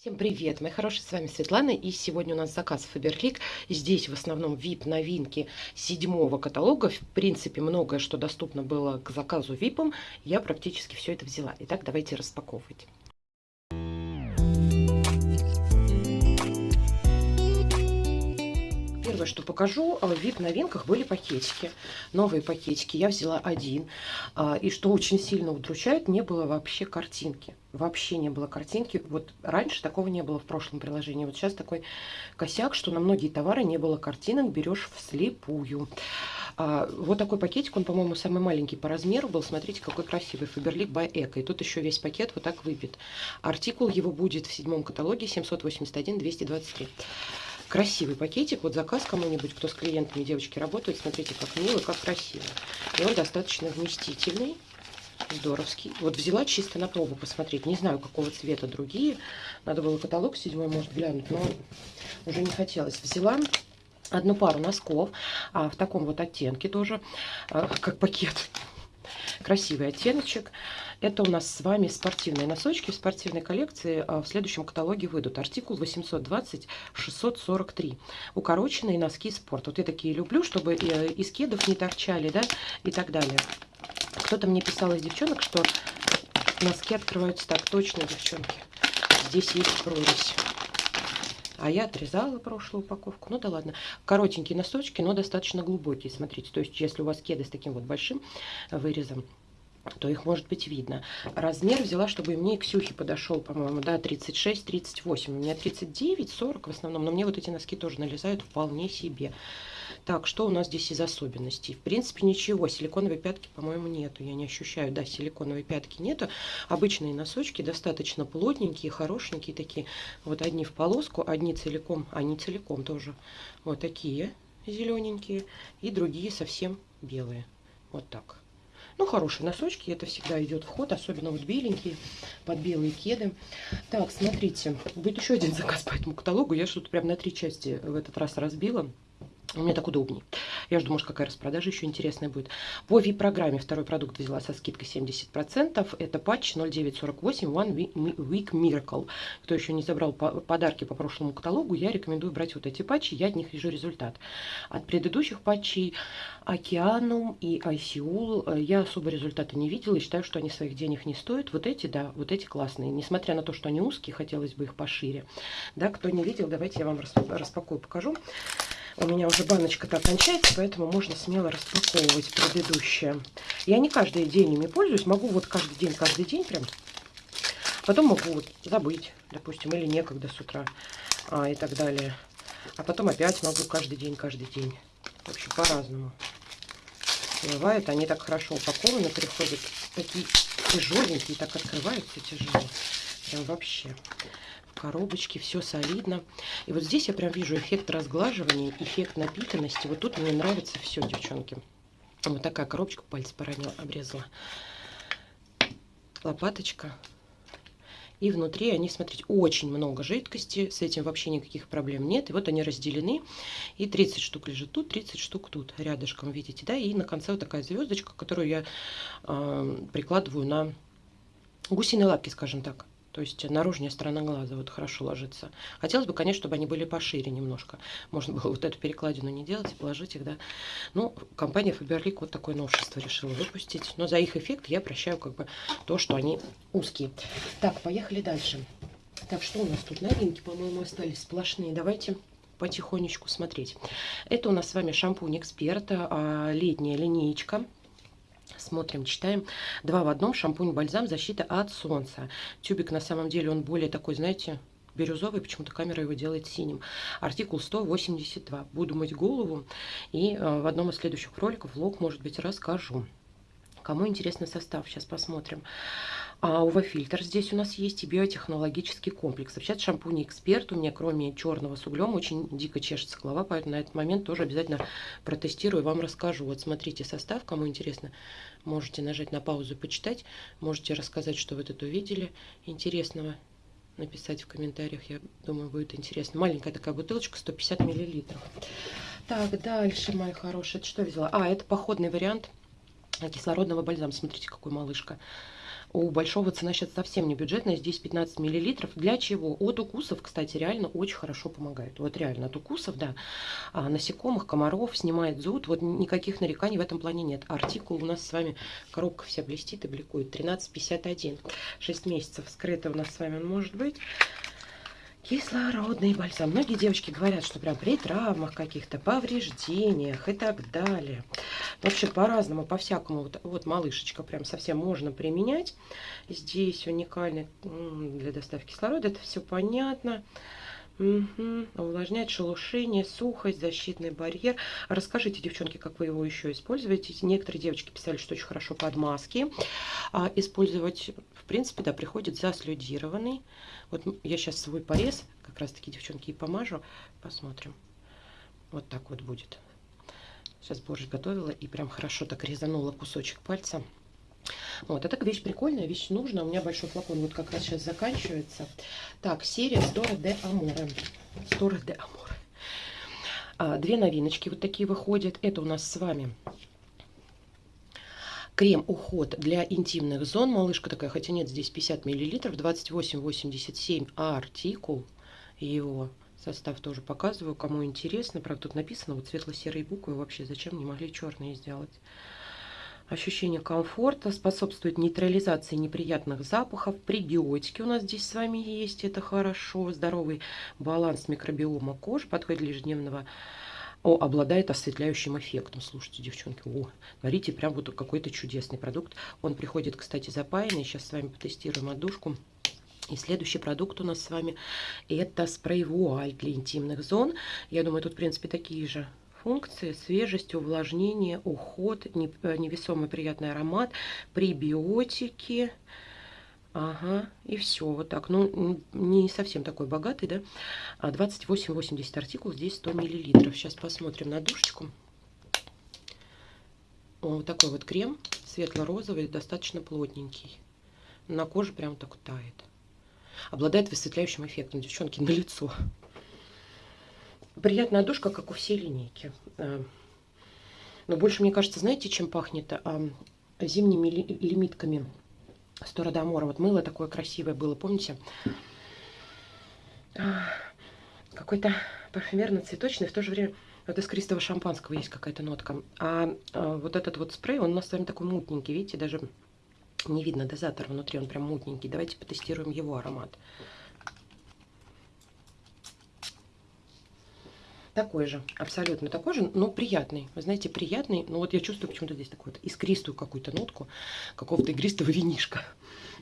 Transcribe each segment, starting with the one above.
Всем привет, мои хорошие, с вами Светлана, и сегодня у нас заказ Faberlic. Здесь в основном VIP новинки седьмого каталога. В принципе, многое, что доступно было к заказу VIP, я практически все это взяла. Итак, давайте распаковывать. Первое, что покажу, в VIP-новинках были пакетики. Новые пакетики. Я взяла один. А, и что очень сильно удручает, не было вообще картинки. Вообще не было картинки. Вот раньше такого не было в прошлом приложении. Вот сейчас такой косяк, что на многие товары не было картинок, берешь вслепую. А, вот такой пакетик, он, по-моему, самый маленький по размеру был. Смотрите, какой красивый. Faberlic by Eco. И тут еще весь пакет вот так выбит. Артикул его будет в седьмом каталоге 781-223. Красивый пакетик. Вот заказ кому-нибудь, кто с клиентами девочки работают. Смотрите, как мило, как красиво. И он достаточно вместительный. Здоровский. Вот взяла чисто на пробу посмотреть. Не знаю, какого цвета другие. Надо было каталог седьмой, может, глянуть. Но уже не хотелось. Взяла одну пару носков. А, в таком вот оттенке тоже. А, как пакет. Красивый оттеночек. Это у нас с вами спортивные носочки в спортивной коллекции. А, в следующем каталоге выйдут артикул 820-643. Укороченные носки спорт. Вот я такие люблю, чтобы э, из кедов не торчали, да, и так далее. Кто-то мне писал из девчонок, что носки открываются так. Точно, девчонки. Здесь есть прорезь. А я отрезала прошлую упаковку. Ну да ладно. Коротенькие носочки, но достаточно глубокие. Смотрите, то есть если у вас кеды с таким вот большим вырезом, то их может быть видно. Размер взяла, чтобы мне и Ксюхе подошел, по-моему, да, 36-38. У меня 39-40 в основном, но мне вот эти носки тоже налезают вполне себе. Так, что у нас здесь из особенностей? В принципе, ничего. Силиконовой пятки, по-моему, нету. Я не ощущаю. Да, силиконовой пятки нету. Обычные носочки достаточно плотненькие, хорошенькие такие. Вот одни в полоску, одни целиком, они целиком тоже. Вот такие зелененькие. И другие совсем белые. Вот так. Ну, хорошие носочки, это всегда идет в ход, особенно вот беленькие, под белые кеды. Так, смотрите, будет еще один заказ по этому каталогу. Я что-то прям на три части в этот раз разбила. Мне так удобнее. Я жду, может, какая распродажа еще интересная будет. По VIP-программе второй продукт взяла со скидкой 70%. Это патч 0948 One Week Miracle. Кто еще не забрал подарки по прошлому каталогу, я рекомендую брать вот эти патчи. Я от них вижу результат. От предыдущих патчей Океанум и Айсиул э, я особо результата не видела и считаю, что они своих денег не стоят. Вот эти, да, вот эти классные. Несмотря на то, что они узкие, хотелось бы их пошире. Да, кто не видел, давайте я вам распакую, покажу. У меня уже баночка-то кончается, поэтому можно смело распаковывать предыдущее. Я не каждый день ими пользуюсь, могу вот каждый день, каждый день прям. Потом могу вот забыть, допустим, или некогда с утра а, и так далее. А потом опять могу каждый день, каждый день. В общем, по-разному. Бывает, они так хорошо упакованы, приходят такие тяжеленькие, так открываются тяжело. Прям вообще коробочке, все солидно. И вот здесь я прям вижу эффект разглаживания, эффект напитанности. Вот тут мне нравится все, девчонки. Вот такая коробочка, пальцы поранила, обрезала. Лопаточка. И внутри они, смотрите, очень много жидкости. С этим вообще никаких проблем нет. И вот они разделены. И 30 штук лежит тут, 30 штук тут, рядышком, видите, да? И на конце вот такая звездочка, которую я э, прикладываю на гусиные лапки, скажем так. То есть наружная сторона глаза вот хорошо ложится. Хотелось бы, конечно, чтобы они были пошире немножко. Можно было вот эту перекладину не делать и положить их, да. Ну, компания Faberlic вот такое новшество решила выпустить. Но за их эффект я прощаю как бы то, что они узкие. Так, поехали дальше. Так, что у нас тут? Новинки, по-моему, остались сплошные. Давайте потихонечку смотреть. Это у нас с вами шампунь Эксперта, летняя линеечка Смотрим, читаем. Два в одном. Шампунь-бальзам. Защита от солнца. Тюбик на самом деле он более такой, знаете, бирюзовый. Почему-то камера его делает синим. Артикул 182. Буду мыть голову. И э, в одном из следующих роликов влог, может быть, расскажу. Кому интересный состав, сейчас посмотрим. А УВ-фильтр здесь у нас есть и биотехнологический комплекс. Вообще шампунь эксперт у меня, кроме черного с углем, очень дико чешется голова, поэтому на этот момент тоже обязательно протестирую, вам расскажу. Вот смотрите состав, кому интересно, можете нажать на паузу почитать, можете рассказать, что вы тут увидели интересного, написать в комментариях, я думаю, будет интересно. Маленькая такая бутылочка, 150 миллилитров. Так, дальше, мои хорошие, это что взяла? А, это походный вариант кислородного бальзама. Смотрите, какой малышка. У большого цена сейчас совсем не бюджетная, здесь 15 миллилитров. Для чего? От укусов, кстати, реально очень хорошо помогает. Вот реально от укусов, да. А, насекомых, комаров, снимает зуд. Вот никаких нареканий в этом плане нет. Артикул у нас с вами, коробка вся блестит и бликует. 13,51. 6 месяцев скрыто у нас с вами он может быть. Кислородный бальзам. Многие девочки говорят, что прям при травмах каких-то, повреждениях и так далее. Вообще по-разному, по-всякому. Вот, вот малышечка прям совсем можно применять. Здесь уникальный для доставки кислорода. Это все понятно. Угу. Увлажняет шелушение, сухость, защитный барьер. Расскажите, девчонки, как вы его еще используете. Некоторые девочки писали, что очень хорошо под маски. А использовать, в принципе, да, приходит заслюдированный. Вот я сейчас свой порез, как раз таки, девчонки, и помажу. Посмотрим. Вот так вот будет. Сейчас борщ готовила и прям хорошо так резанула кусочек пальца. Вот, это вещь прикольная, вещь нужная. У меня большой флакон вот как раз сейчас заканчивается. Так, серия Стора де Аморе. Стора де Аморе. А, две новиночки вот такие выходят. Это у нас с вами крем уход для интимных зон. Малышка такая, хотя нет, здесь 50 миллилитров, 28,87 артикул. Его состав тоже показываю, кому интересно. Правда, тут написано вот светло-серые буквы. Вообще, зачем не могли черные сделать? Ощущение комфорта способствует нейтрализации неприятных запахов. Пребиотики у нас здесь с вами есть, это хорошо. Здоровый баланс микробиома кожи подходит для ежедневного о, обладает осветляющим эффектом. Слушайте, девчонки, о, говорите, прям вот какой-то чудесный продукт. Он приходит, кстати, запаянный. Сейчас с вами потестируем отдушку. И следующий продукт у нас с вами это спрей-вуаль для интимных зон. Я думаю, тут, в принципе, такие же функции, свежесть, увлажнение, уход, э, невесомый приятный аромат, пребиотики. Ага, и все, вот так. Ну, не совсем такой богатый, да. 28,80 а артикул, здесь 100 миллилитров. Сейчас посмотрим на душечку. Вот такой вот крем, светло-розовый, достаточно плотненький. На коже прям так тает. Обладает высветляющим эффектом, девчонки, на лицо. Приятная душка, как у всей линейки. А, но больше, мне кажется, знаете, чем пахнет? А, зимними лимитками Сторадомора. Вот мыло такое красивое было, помните? А, какой-то парфюмерно-цветочный, в то же время вот из искристого шампанского есть какая-то нотка. А, а вот этот вот спрей, он у нас с вами такой мутненький, видите, даже не видно дозатор внутри, он прям мутненький. Давайте потестируем его аромат. Такой же, абсолютно такой же, но приятный. Вы знаете, приятный. Но вот я чувствую почему-то здесь такую вот искристую какую-то нотку какого-то игристого винишка.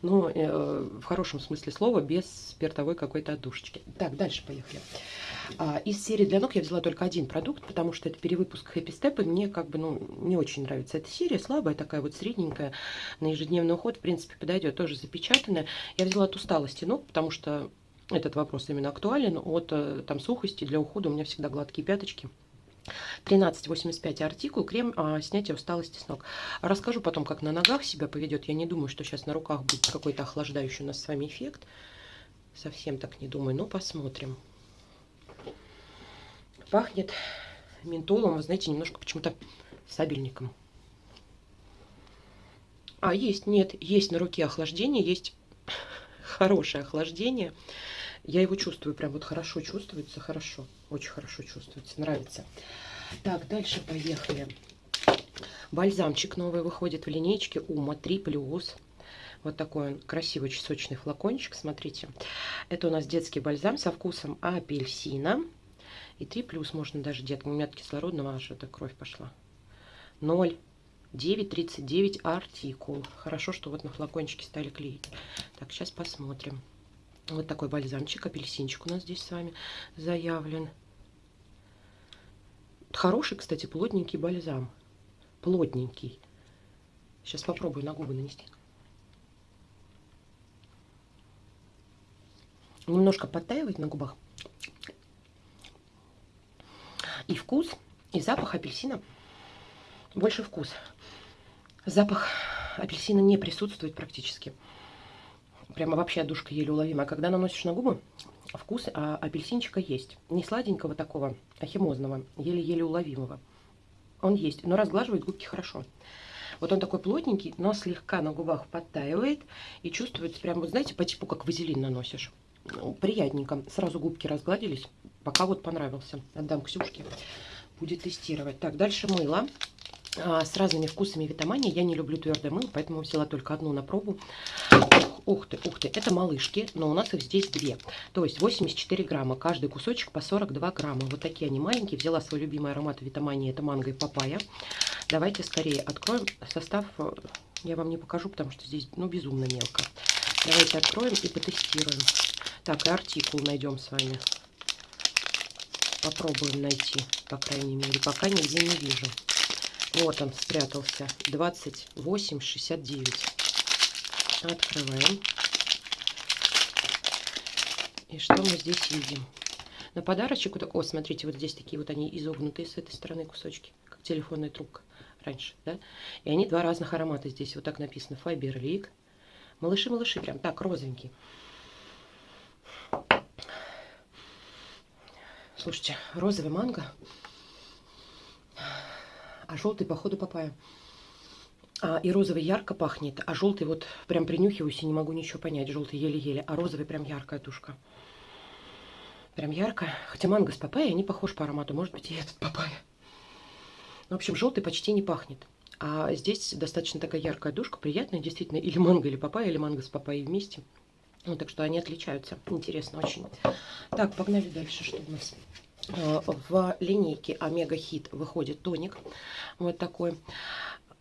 Но э, в хорошем смысле слова, без спиртовой какой-то отдушечки. Так, дальше поехали. А, из серии для ног я взяла только один продукт, потому что это перевыпуск Happy Step, и мне как бы, ну, не очень нравится эта серия, слабая такая вот средненькая, на ежедневный уход, в принципе, подойдет, тоже запечатанная. Я взяла от усталости ног, потому что этот вопрос именно актуален. От э, там сухости для ухода у меня всегда гладкие пяточки. 13,85 артикул, крем а, снятия усталости с ног. Расскажу потом, как на ногах себя поведет. Я не думаю, что сейчас на руках будет какой-то охлаждающий у нас с вами эффект. Совсем так не думаю, но посмотрим. Пахнет ментолом, вы знаете, немножко почему-то сабельником. А, есть, нет, есть на руке охлаждение, есть хорошее охлаждение. Я его чувствую, прям вот хорошо чувствуется, хорошо, очень хорошо чувствуется, нравится. Так, дальше поехали. Бальзамчик новый выходит в линейке Ума 3+. Вот такой он красивый, очень сочный флакончик, смотрите. Это у нас детский бальзам со вкусом апельсина. И 3 плюс можно даже деткам. У меня от кислородного аж эта кровь пошла. 0. 9,39 артикул. Хорошо, что вот на флакончике стали клеить. Так, сейчас посмотрим. Вот такой бальзамчик, апельсинчик у нас здесь с вами заявлен. Хороший, кстати, плотненький бальзам. Плотненький. Сейчас попробую на губы нанести. Немножко подтаивает на губах. И вкус, и запах апельсина. Больше вкус. Запах апельсина не присутствует практически прямо вообще душка еле уловимая. Когда наносишь на губы, вкус а, апельсинчика есть. Не сладенького такого, а химозного, еле-еле уловимого. Он есть, но разглаживает губки хорошо. Вот он такой плотненький, но слегка на губах подтаивает. И чувствуется прям, вот знаете, по типу как вазелин наносишь. Ну, приятненько. Сразу губки разгладились. Пока вот понравился. Отдам Ксюшке. Будет тестировать. Так, дальше мыло. А, с разными вкусами витамании. Я не люблю твердое мыло, поэтому взяла только одну на пробу. Ух ты, ух ты, это малышки, но у нас их здесь две. То есть 84 грамма, каждый кусочек по 42 грамма. Вот такие они маленькие. Взяла свой любимый аромат витамании, это манго и папайя. Давайте скорее откроем состав. Я вам не покажу, потому что здесь ну, безумно мелко. Давайте откроем и потестируем. Так, и артикул найдем с вами. Попробуем найти, по крайней мере. Пока нигде не вижу. Вот он спрятался. 28,69. Открываем. И что мы здесь видим? На подарочек, о, смотрите, вот здесь такие вот они изогнутые с этой стороны кусочки, как телефонная трубка раньше, да? И они два разных аромата здесь, вот так написано, Файберлик. Малыши-малыши, прям так, розовенький. Слушайте, розовый манго, а желтый, походу, папайя. А, и розовый ярко пахнет, а желтый вот прям принюхиваюсь и не могу ничего понять. Желтый еле-еле, а розовый прям яркая тушка. Прям ярко. Хотя манго с папайей, они похожи по аромату. Может быть и этот папайя. Ну, в общем, желтый почти не пахнет. А здесь достаточно такая яркая душка, приятная, действительно. Или манго, или папайя, или манго с папайей вместе. Ну, так что они отличаются. Интересно очень. Так, погнали дальше. Что у нас? А, в линейке Омега Хит выходит тоник. Вот такой.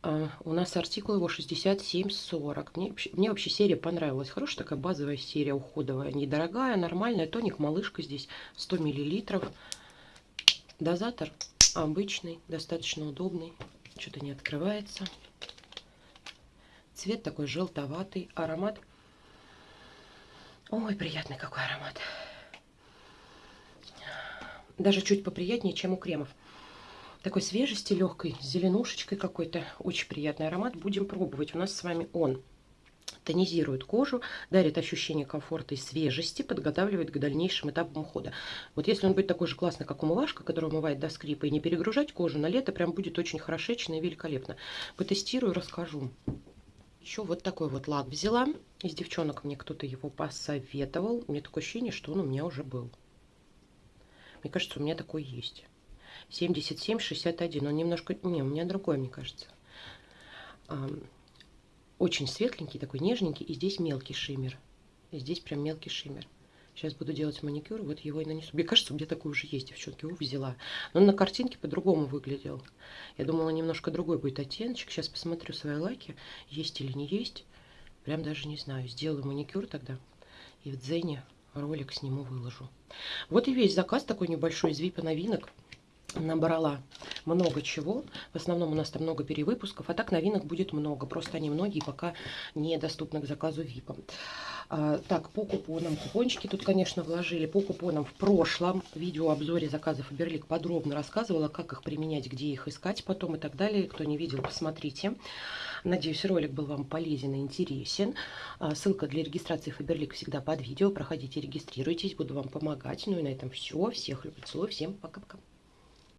Uh, у нас артикул его 67,40. Мне, мне вообще серия понравилась. Хорошая такая базовая серия уходовая. Недорогая, нормальная. Тоник малышка здесь 100 миллилитров. Дозатор обычный, достаточно удобный. Что-то не открывается. Цвет такой желтоватый. Аромат. Ой, приятный какой аромат. Даже чуть поприятнее, чем у кремов такой свежести легкой, зеленушечкой какой-то. Очень приятный аромат. Будем пробовать. У нас с вами он тонизирует кожу, дарит ощущение комфорта и свежести, подготавливает к дальнейшим этапам ухода. Вот если он будет такой же классный, как умывашка, который умывает до скрипа, и не перегружать кожу, на лето прям будет очень хорошечно и великолепно. Потестирую, расскажу. Еще вот такой вот лак взяла. Из девчонок мне кто-то его посоветовал. Мне такое ощущение, что он у меня уже был. Мне кажется, у меня такой есть. 77-61. Он немножко... Не, у меня другой, мне кажется. Очень светленький, такой нежненький. И здесь мелкий шиммер. Здесь прям мелкий шиммер. Сейчас буду делать маникюр, вот его и нанесу. Мне кажется, у меня такой уже есть, девчонки. Его взяла. Но он на картинке по-другому выглядел. Я думала, немножко другой будет оттеночек. Сейчас посмотрю свои лаки, есть или не есть. Прям даже не знаю. Сделаю маникюр тогда. И в Дзене ролик сниму, выложу. Вот и весь заказ такой небольшой из Випа новинок набрала много чего. В основном у нас там много перевыпусков, а так новинок будет много. Просто они многие пока недоступны к заказу VIP. А, так, по купонам. Купончики тут, конечно, вложили. По купонам в прошлом видеообзоре заказов Берлик подробно рассказывала, как их применять, где их искать потом и так далее. Кто не видел, посмотрите. Надеюсь, ролик был вам полезен и интересен. А, ссылка для регистрации Фаберлик всегда под видео. Проходите, регистрируйтесь, буду вам помогать. Ну и на этом все. Всех люблю, целую. Всем пока-пока.